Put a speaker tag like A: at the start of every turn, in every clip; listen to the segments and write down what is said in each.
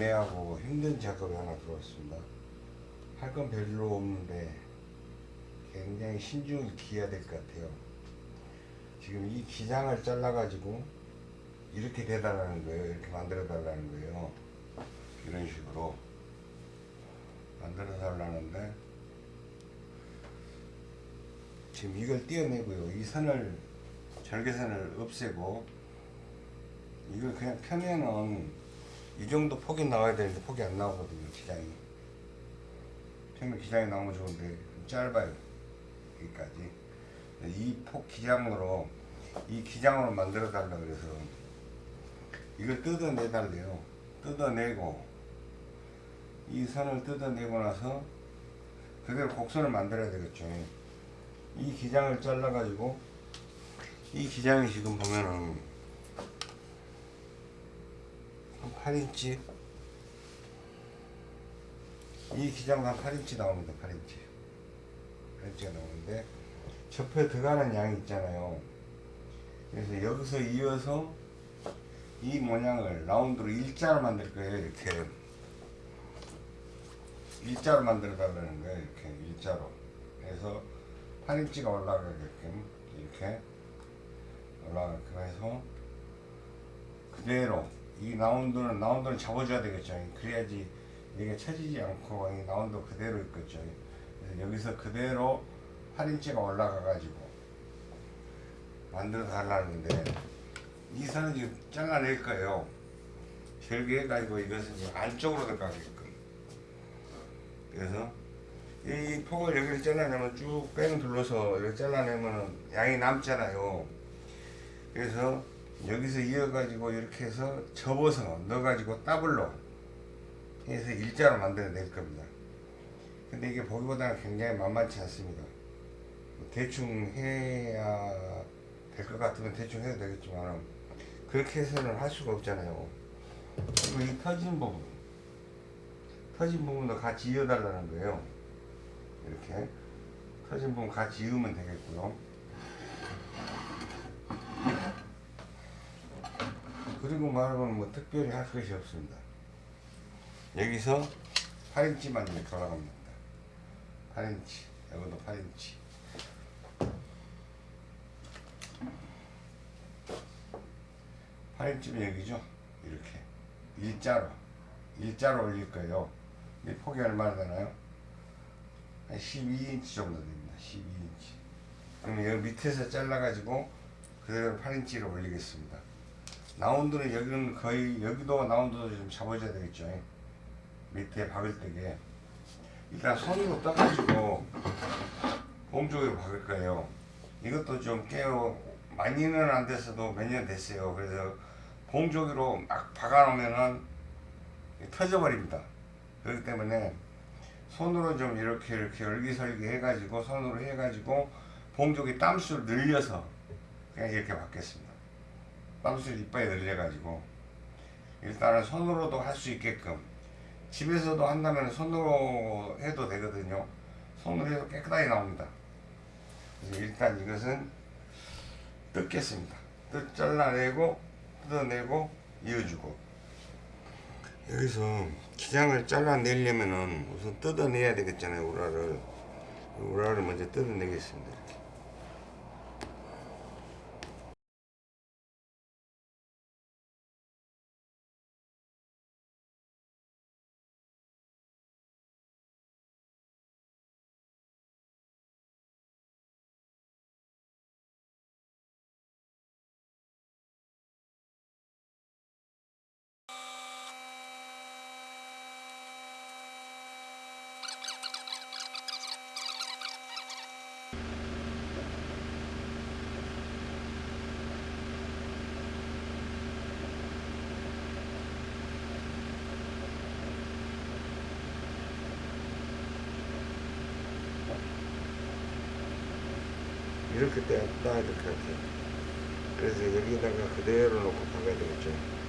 A: 애매하고 힘든 작업이 하나 들어왔습니다. 할 건 별로 없는데 굉장히 신중히 기해야 될 것 같아요. 지금 이 기장을 잘라가지고 이렇게 대달라는 거예요. 이렇게 만들어 달라는 거예요. 이런 식으로 만들어 달라는데 지금 이걸 떼어내고요. 이 선을 절개선을 없애고 이걸 그냥 펴면은 이 정도 폭이 나와야 되는데 폭이 안 나오거든요. 기장이 펴면 기장이 나오면 좋은데 좀 짧아요. 여기까지 이 폭 기장으로 이 기장으로 만들어 달라 그래서 이걸 뜯어내 달래요. 뜯어내고 이 선을 뜯어내고 나서 그대로 곡선을 만들어야 되겠죠. 이 기장을 잘라 가지고 이 기장이 지금 보면은 한 8인치 이 기장도 한 8인치 나옵니다. 8인치 8인치가 나오는데 접혀 들어가는 양이 있잖아요. 그래서 여기서 이어서 이 모양을 라운드로 일자로 만들 거예요. 이렇게 일자로 만들어 달라는 거예요. 이렇게 일자로 해서 8인치가 올라가게끔 이렇게 올라가게끔 해서 그대로 이 라운드는 라운드는 잡아줘야 되겠죠. 그래야지 이게 처지지 않고 이 라운드 그대로 있겠죠. 그래서 여기서 그대로 8인치가 올라가 가지고 만들어 달라는데 이 선은 지금 잘라낼 거예요. 절개해 가지고 이것은 안쪽으로 들어가게끔. 그래서 이 폭을 여기를 잘라내면 쭉 뺑 둘러서 이렇게 잘라내면 양이 남잖아요. 그래서 여기서 이어가지고 이렇게 해서 접어서 넣어가지고 더블로 해서 일자로 만들어낼 겁니다. 근데 이게 보기보다는 굉장히 만만치 않습니다. 대충 해야 될 것 같으면 대충 해도 되겠지만 그렇게 해서는 할 수가 없잖아요. 그리고 이 터진 부분 터진 부분도 같이 이어달라는 거예요. 이렇게 터진 부분 같이 이으면 되겠고요. 그리고 말하면 뭐 특별히 할 것이 없습니다. 여기서 8인치만 이렇게 올라갑니다. 8인치, 여기도 8인치. 8인치면 여기죠. 이렇게 일자로 일자로 올릴 거예요. 이 폭이 얼마나 되나요? 한 12인치 정도 됩니다. 12인치. 그러면 여기 밑에서 잘라가지고 그대로 8인치로 올리겠습니다. 라운드는 여기는 거의 여기도 라운드도 좀 잡아줘야 되겠죠. 밑에 박을 때게 일단 손으로 떠가지고 몸쪽으로 박을 거예요. 이것도 좀 깨어 많이는 안 됐어도 몇 년 됐어요. 그래서 봉조기로 막 박아놓으면은 터져버립니다. 그렇기 때문에 손으로 좀 이렇게 이렇게 열기설기 해가지고 손으로 해가지고 봉조기 땀수를 늘려서 그냥 이렇게 받겠습니다. 땀수를 이빨에 늘려가지고 일단은 손으로도 할 수 있게끔 집에서도 한다면 손으로 해도 되거든요. 손으로 해도 깨끗하게 나옵니다. 일단 이것은 뜯겠습니다. 뜯 잘라내고 뜯어내고 이어주고 여기서 기장을 잘라내려면은 우선 뜯어내야 되겠잖아요 우라를 우라를 먼저 뜯어내겠습니다. 이렇게 떼었다 이렇게 할게요 그래서 여기다가 그대로 놓고 박아야 되겠죠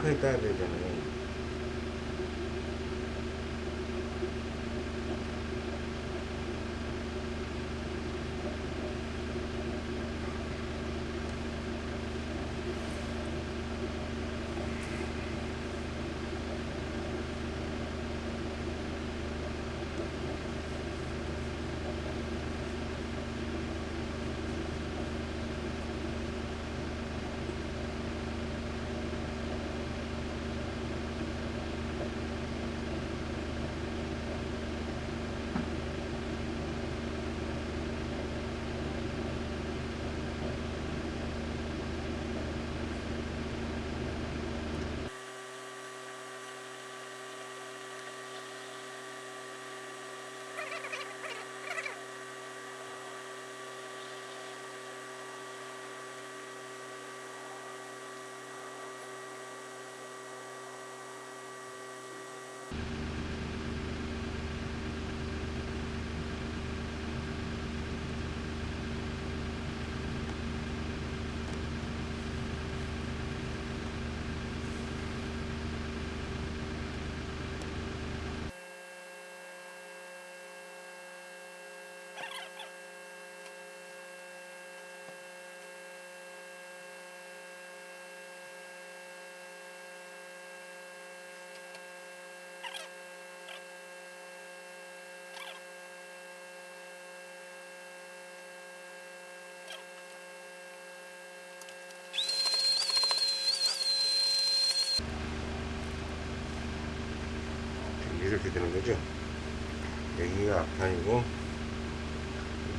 A: 이거 정확하게 따야 되잖아요. 이렇게 되는 거죠. 여기가 앞판이고,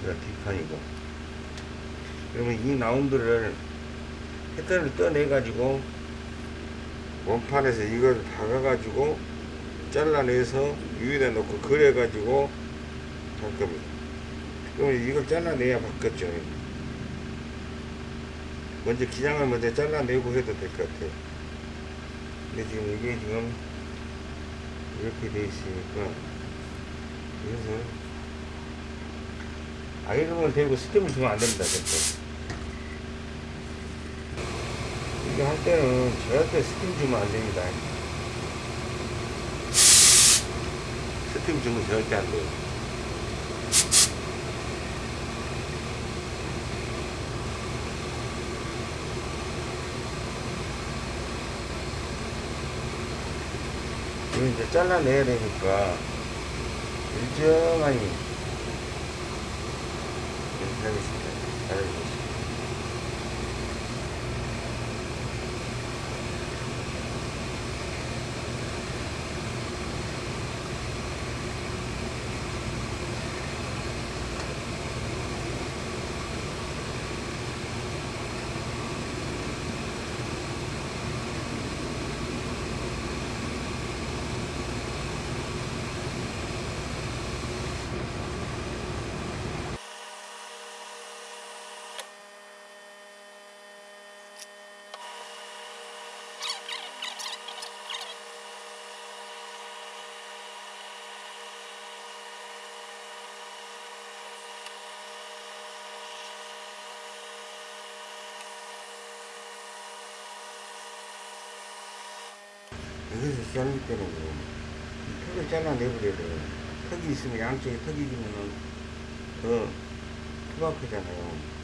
A: 여기가 뒷판이고. 그러면 이 나운드를 패턴을 떠내 가지고, 원판에서 이걸 박아 가지고, 잘라내서 위에다 놓고 그래 가지고, 할 겁니다. 그러면 이걸 잘라내야 바뀌었죠. 먼저 기장을 먼저 잘라내고 해도 될 것 같아요. 근데 지금 이게 지금 이렇게 돼 있으니까. 그래서 아이롱을 대고 스팀을 주면 안 됩니다 절대 이거 할 때는 절대 스팀 주면 안 됩니다. 스팀 주면 절대 안 돼요 이거 이제 잘라내야 되니까 일정하니 이렇게 하겠습니다. 잘해주세요. 여기서 자를 때는 턱을 잘라내버려야. 턱이 있으면 양쪽에 턱이 있으면은 더 투박하잖아요.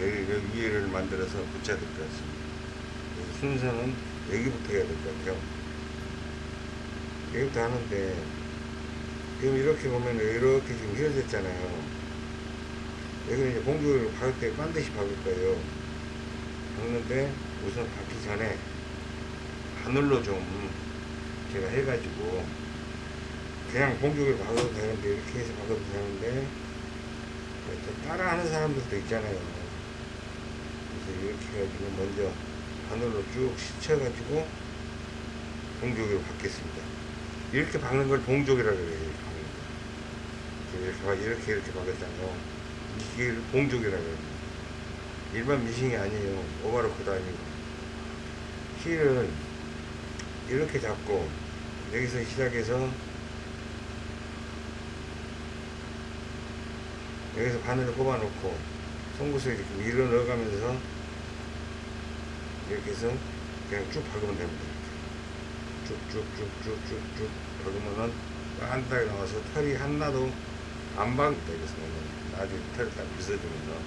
A: 여기, 여기 위에를 만들어서 붙여야 될 것 같습니다. 순서는 여기부터 해야 될 것 같아요. 여기부터 하는데 지금 이렇게 보면 이렇게 지금 휘어졌잖아요. 여기는 이제 공주를 박을 때 반드시 박을 거예요. 박는데 우선 박기 전에 바늘로 좀 제가 해가지고 그냥 공주를 박아도 되는데 이렇게 해서 박아도 되는데 또 따라하는 사람들도 있잖아요. 그래서 이렇게 해가지고 먼저 바늘로 쭉 스쳐가지고 봉조기로 박겠습니다. 이렇게 박는 걸 봉조기라고 그래요. 이렇게 박는 거. 이렇게, 박- 이렇게 박았잖아요. 이게 봉조기라고 해요. 일반 미싱이 아니에요. 오바로크도 아니고. 힐을 이렇게 잡고 여기서 시작해서 여기서 바늘을 꼽아 놓고 송구스에 이렇게 밀어 넣어가면서 이렇게 해서 그냥 쭉 박으면 됩니다. 쭉쭉쭉쭉쭉쭉 박으면은 빤딱이 나와서 털이 하나도 안 박니다. 그래서 나중에 털을 딱 빗어주면서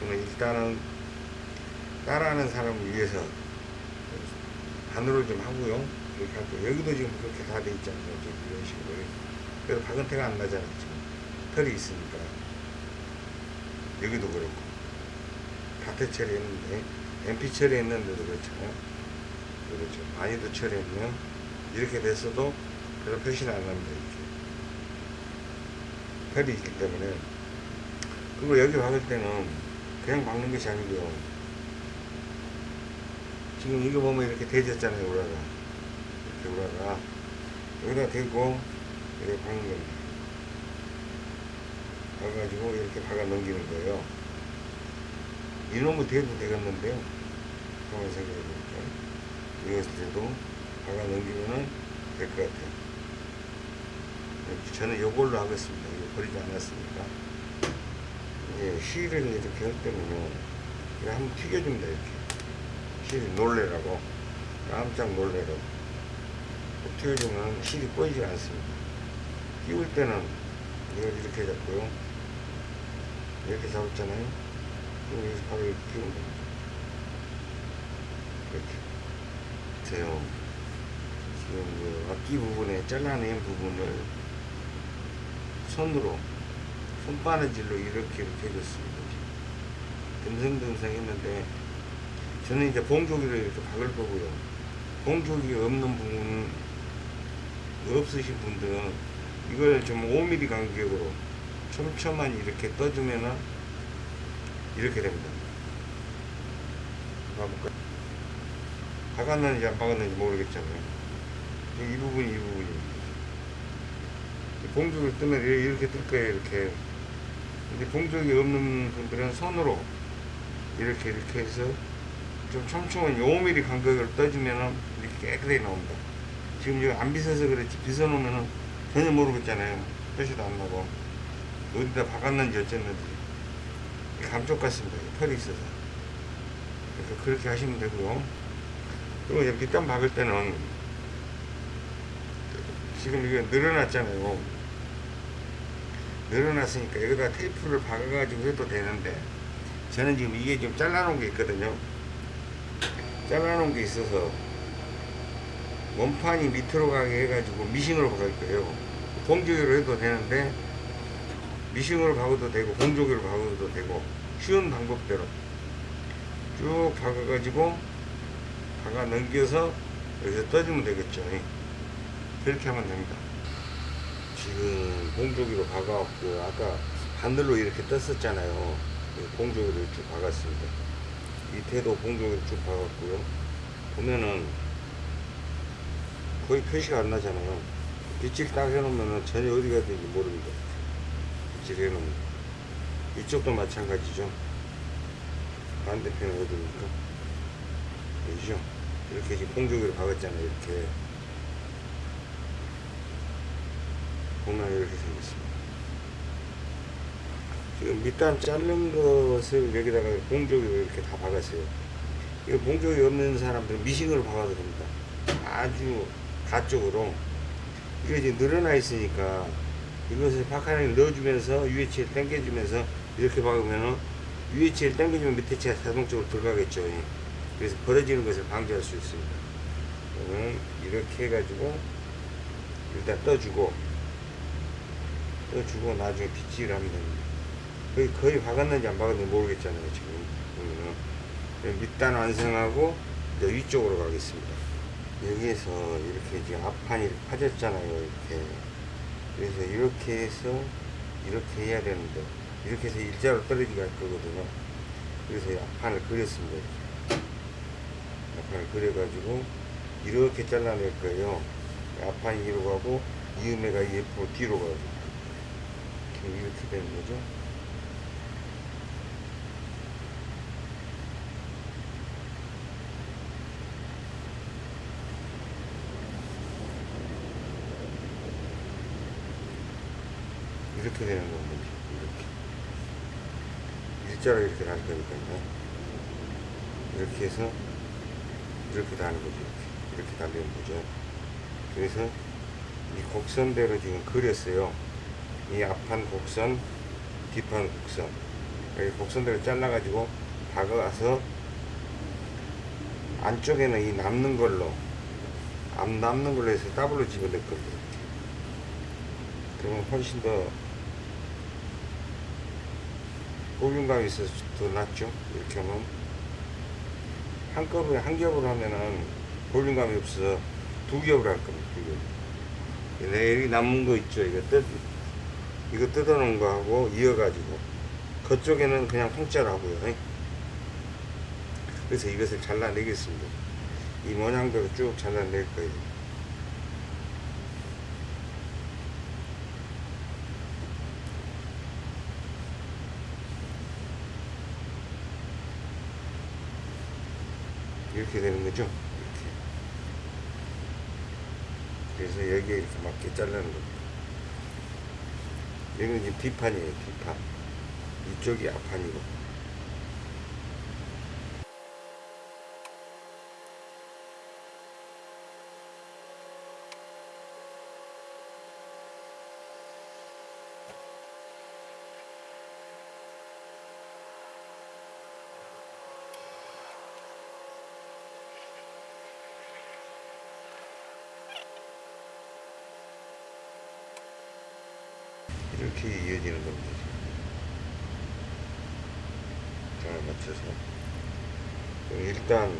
A: 그러면 일단은 따라하는 사람을 위해서 바늘을 좀 하고요. 이렇게 하고 여기도 지금 그렇게 다 돼 있잖아요. 이런 식으로. 그래서 박은 태가 안 나잖아요. 지금 털이 있으니까. 여기도 그렇고. 파테 처리했는데, MP 처리했는데도 그렇잖아요. 그렇죠. 많이도 처리했면 이렇게 됐어도 그런 표시는 안 납니다. 이렇게. 털이 있기 때문에. 그리고 여기 박을 때는 그냥 박는 것이 아니고요. 지금 이거 보면 이렇게 대졌잖아요, 우라가. 이렇게 우라가. 여기다 대고, 이렇게 박는 겁니다. 박아가지고 이렇게 박아 넘기는 거예요. 이놈의 대도 되겠는데요. 한번 생각해 볼게요. 이것을 대도 박아 넘기면은 될 것 같아요. 저는 요걸로 하겠습니다. 이거 버리지 않았으니까. 예, 실을 이렇게 할 때는요, 그냥 한번 튀겨줍니다, 이렇게. 실이 놀래라고 깜짝 놀래라고 튀겨주면 실이 꺼지지 않습니다 끼울 때는 이걸 이렇게 잡고요 이렇게 잡았잖아요. 그럼 여기서 바로 이렇게 끼우면 이렇게. 보세요. 지금 그 앞뒤 부분에 잘라낸 부분을 손으로 손바느질로 이렇게 이렇게 해줬습니다. 듬성듬성 했는데 저는 이제 봉조기를 이렇게 박을 거고요. 봉조기 없는 부분, 없으신 분들은 이걸 좀 5mm 간격으로 촘촘한 이렇게 떠주면은 이렇게 됩니다. 봐볼까요? 박았는지 안 박았는지 모르겠잖아요. 이 부분이 이 부분입니다. 봉조기를 뜨면 이렇게 뜰 거예요, 이렇게. 근데 봉조기 없는 분들은 손으로 이렇게 이렇게 해서 좀 촘촘한 5mm 간격을 떠주면은 이렇게 깨끗하게 나옵니다. 지금 이거 안 빗어서 그렇지 빗어놓으면은 전혀 모르겠잖아요. 표시도 안 나고 어디다 박았는지 어쨌는지 감쪽 같습니다. 털이 있어서 그래서 그렇게 하시면 되고요. 그리고 이제 밑단 박을 때는 지금 이게 늘어났잖아요. 늘어났으니까 여기다 테이프를 박아가지고 해도 되는데 저는 지금 이게 좀 잘라놓은 게 있거든요. 잘라놓은 게 있어서 원판이 밑으로 가게 해가지고 미싱으로 박을 거예요. 공조기로 해도 되는데 미싱으로 박아도 되고 공조기로 박아도 되고 쉬운 방법대로 쭉 박아가지고 박아 넘겨서 여기서 떠주면 되겠죠. 그렇게 하면 됩니다. 지금 공조기로 박아왔고 아까 바늘로 이렇게 떴었잖아요. 공조기를 쭉 박았습니다. 밑에도 공조기를 쭉 박았고요. 보면은 거의 표시가 안 나잖아요. 빗질 딱 해놓으면 전혀 어디 가든지 모릅니다. 해놓으면. 이쪽도 마찬가지죠. 반대편은 어디입니까? 여기죠? 이렇게 지금 공조기를 박았잖아요. 이렇게. 보면 이렇게 생겼습니다. 지금 밑단 자른 것을 여기다가 봉조기로 이렇게 다 박았어요. 이거 봉조기 없는 사람들은 미싱으로 박아도 됩니다. 아주 가쪽으로 이게 이제 늘어나 있으니까 이것을 박하를 넣어주면서 UH를 당겨주면서 이렇게 박으면은 UH를 당겨주면 밑에 채가 자동적으로 들어가겠죠. 예. 그래서 벌어지는 것을 방지할 수 있습니다. 이렇게 해가지고 일단 떠주고 떠주고 나중에 빗질을 하면 됩니다. 거의, 거의 박았는지 안 박았는지 모르겠잖아요. 지금 보면은 밑단 완성하고 이제 위쪽으로 가겠습니다. 여기에서 이렇게 이제 앞판이 파졌잖아요. 이렇게. 그래서 이렇게 해서 이렇게 해야 되는데 이렇게 해서 일자로 떨어지게 할 거거든요. 그래서 이 앞판을 그렸습니다. 앞판을 그려가지고 이렇게 잘라낼 거예요. 앞판이 이로 가고 이음매가 이 옆으로 뒤로 가고 이렇게 되는 거죠. 이렇게 되는 겁니다. 이렇게. 일자로 이렇게 달 거니까요. 이렇게 해서 이렇게 다는 거죠. 이렇게, 이렇게 달리는 거죠. 그래서 이 곡선대로 지금 그렸어요. 이 앞판 곡선, 뒷판 곡선. 이 곡선대로 잘라가지고 박아서 안쪽에는 이 남는 걸로, 안 남는 걸로 해서 더블로 집어넣을 겁니다. 그러면 훨씬 더 볼륨감이 있어서 더 낫죠. 이렇게 하면 한꺼번에 한 겹으로 하면은 볼륨감이 없어서 두 겹으로 할 겁니다. 두 겹. 네, 여기 남은 거 있죠. 이거 뜯 이거 뜯어 놓은 거 하고 이어가지고 그쪽에는 그냥 통짜로 하고요. 그래서 이것을 잘라내겠습니다. 이 모양대로 쭉 잘라낼 거예요. 이렇게 되는 거죠. 이렇게. 그래서 여기에 이렇게 맞게 자르는 겁니다. 여기는 지금 뒷판이에요, 뒷판. 이쪽이 앞판이고. 이렇게 이어지는 겁니다. 잘 맞춰서. 일단,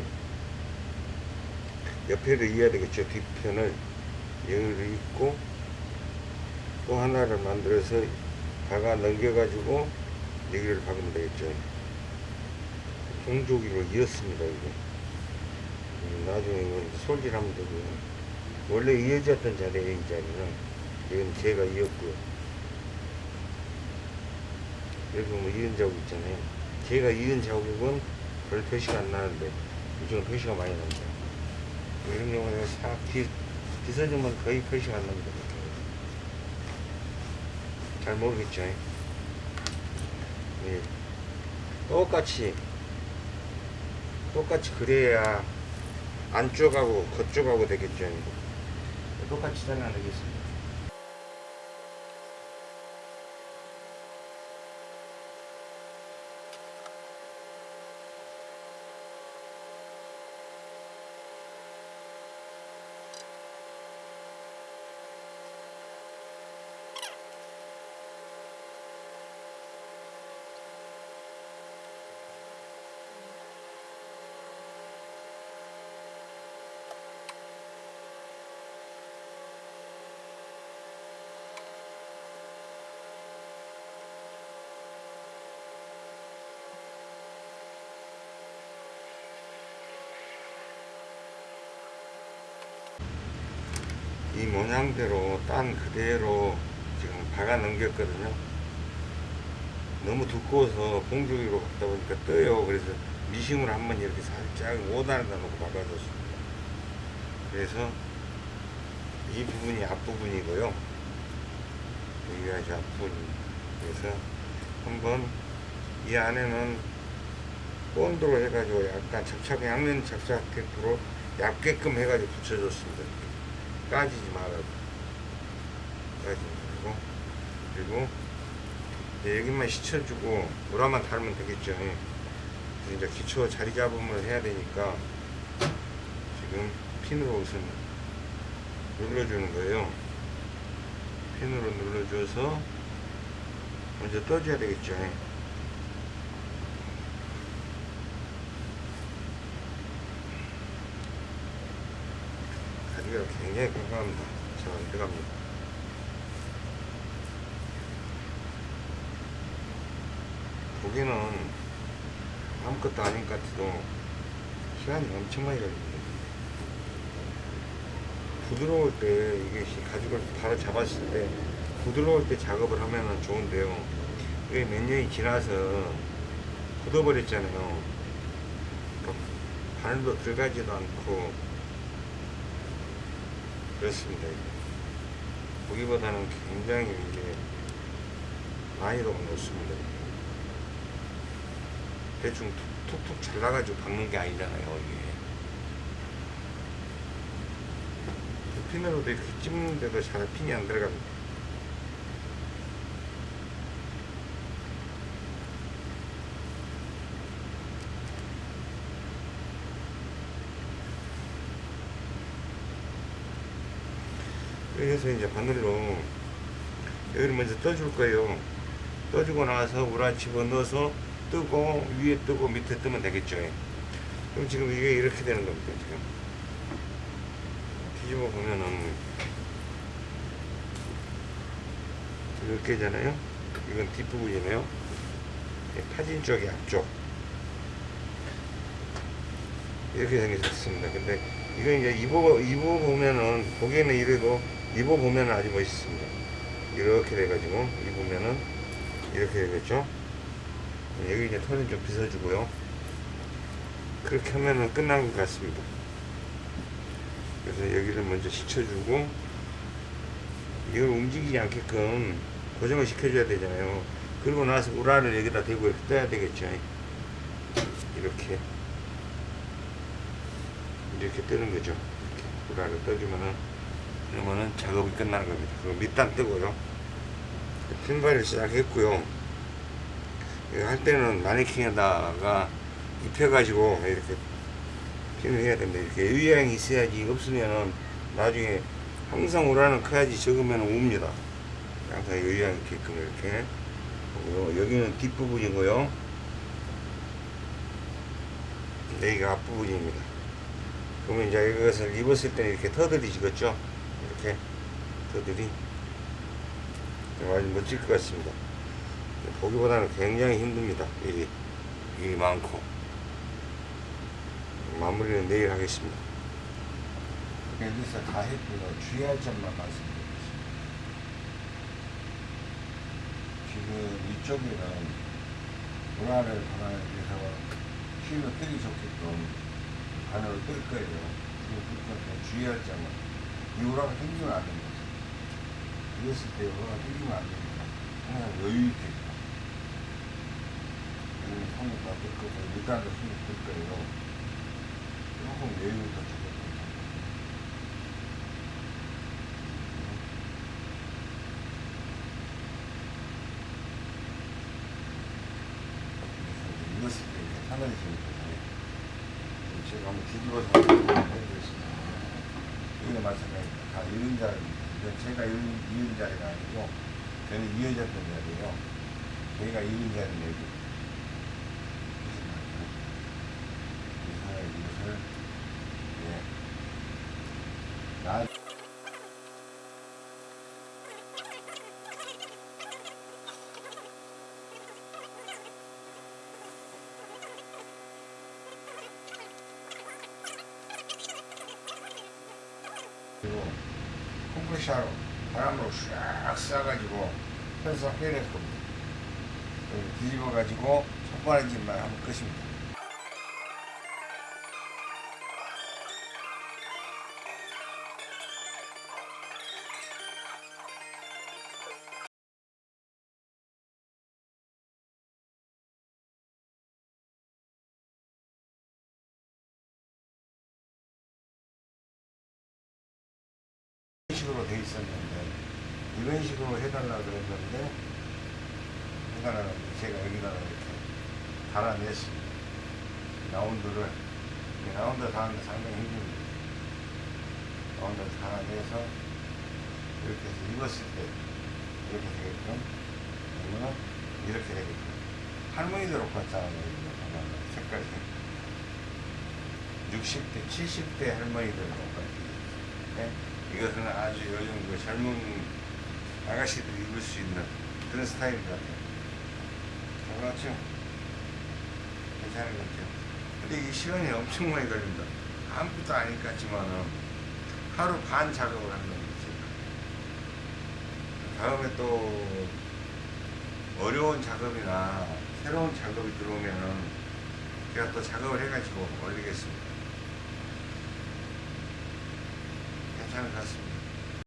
A: 옆에를 이어야 되겠죠. 뒷편을 여기를 입고, 또 하나를 만들어서 박아 넘겨가지고, 여기를 박으면 되겠죠. 홍조기로 이었습니다, 이거. 음, 나중에 이거 솔질하면 되고요. 원래 이어졌던 자리에 이 자리는, 이건 제가 이었고요. 여기 뭐 이은 자국 있잖아요. 제가 이은 자국은 별 표시가 안 나는데 요즘은 표시가 많이 납니다. 뭐 이런 경우는 싹 뒤, 뒤서지면 거의 표시가 안 납니다. 잘 모르겠죠. 예. 똑같이 똑같이 그래야 안쪽하고 겉쪽하고 되겠죠. 똑같이 잘라내겠습니다. 이 모양대로 딴 그대로 지금 박아 넘겼거든요. 너무 두꺼워서 봉조기로 갖다 보니까 떠요. 그래서 미싱으로 한번 이렇게 살짝 5단에다 놓고 박아줬습니다. 그래서 이 부분이 앞부분이고요. 여기가 이제 앞부분입니다. 그래서 한번 이 안에는 본드로 해가지고 약간 접착, 양면 접착 테이프로 얇게끔 해가지고 붙여줬습니다. 까지지 말아도 까지지 말고. 그리고 여기만 씻혀주고 우라만 달면 되겠죠. 그래서 이제 기초 자리 잡음을 해야 되니까 지금 핀으로 우선 눌러주는 거예요. 핀으로 눌러줘서 먼저 떠줘야 되겠죠 가지가 굉장히 깜깜합니다. 잘 들어갑니다. 보기는 아무것도 아닌 것 같아도 시간이 엄청 많이 걸립니다. 부드러울 때 이게 시- 가죽을 바로 잡았을 때 부드러울 때 작업을 하면 좋은데요. 이게 몇 년이 지나서 굳어버렸잖아요. 그러니까 바늘도 들어가지도 않고 그렇습니다. 보기보다는 굉장히 이게 높습니다 이게. 대충 툭, 툭툭 잘라가지고 박는 게 아니잖아요 이게 핀으로도 이렇게 찝는데도 잘 핀이 안 들어갑니다 그래서 이제 바늘로 여기를 먼저 떠줄 거예요. 떠주고 나서 우라 집어넣어서 뜨고 위에 뜨고 밑에 뜨면 되겠죠. 그럼 지금 이게 이렇게 되는 겁니다 지금. 뒤집어 보면은 이렇게잖아요. 이건 뒷부분이네요. 예, 파진 쪽이 앞쪽. 이렇게 생겼습니다. 근데 이거 이제 입어 입어 보면은 보기에는 이래도 입어 보면은 아주 멋있습니다. 이렇게 돼가지고 입으면은 이렇게 되겠죠? 여기 이제 털은 좀 빗어주고요. 그렇게 하면은 끝난 것 같습니다. 그래서 여기를 먼저 씻혀주고 이걸 움직이지 않게끔 고정을 시켜줘야 되잖아요. 그리고 나서 우라를 여기다 대고 이렇게 떠야 되겠죠? 이렇게. 이렇게 뜨는 거죠. 이렇게 우라를 떠주면은 그러면은 작업이 끝나는 겁니다 그럼 밑단 뜨고요 핀발을 시작했고요 이거 할 때는 마네킹에다가 입혀가지고 이렇게 핀을 해야 됩니다. 이렇게 의향이 있어야지 없으면은 나중에 항상 우라는 커야지 적으면 옵니다. 항상 의향 있게끔 이렇게 하고요. 여기는 뒷부분이고요. 여기가 앞부분입니다. 그러면 이제 이것을 입었을 때는 이렇게 터들이 지겠죠? 이렇게 터들이 아주 멋질 것 같습니다. 보기보다는 굉장히 힘듭니다. 일이, 일이 많고. 마무리는 내일 하겠습니다. 여기서 다 했고요. 주의할 점만 말씀드리겠습니다. 지금 이쪽에는 문화를 하나 위해서 힘을 뜨기 좋게끔 바늘을 뜰 거예요. 뜰 건데 주의할 점은 이 우라가 당기면 안 됩니다. 이랬을 때 우라가 당기면 안 됩니다. 항상 여유 있게 여기는 손을 다뜰 거고 밑단도 손을 뜰 거예요. 조금 여유를 더 주고 때 이렇게 하늘이 거예요. 제가 한번 뒤집어서 해드리겠습니다. 여기는 마찬가지입니다. 이건 제가 이은, 자리가 아니고 저는 이어졌던 자리예요. 저희가 여기. 이사의 이것을 예. 나 그리고 컴프레셔로 바람으로 샥 쏴가지고 편서 해낼 겁니다. 뒤집어가지고 손바닥질만 하면 끝입니다. 해달라고 제가 여기다가 이렇게 달아냈습니다. 라운드를 이 라운드 다는데 상당히 힘듭니다. 라운드 달아내서 이렇게 해서 입었을 때 이렇게 되게끔 아니면 이렇게 되게끔 할머니들 옷 같잖아요. 보면 색깔이 60대, 70대 할머니들 옷 같아요. 네? 이것은 아주 요즘 그 젊은 아가씨들이 입을 수 있는 그런 스타일 같아요. 그렇죠? 괜찮은 것 같아요. 근데 이 시간이 엄청 많이 걸립니다. 아무것도 아닐 것 같지만은 하루 반 작업을 한다는 거지. 다음에 또 어려운 작업이나 새로운 작업이 들어오면은 제가 또 작업을 해가지고 올리겠습니다. 괜찮은 것 같습니다.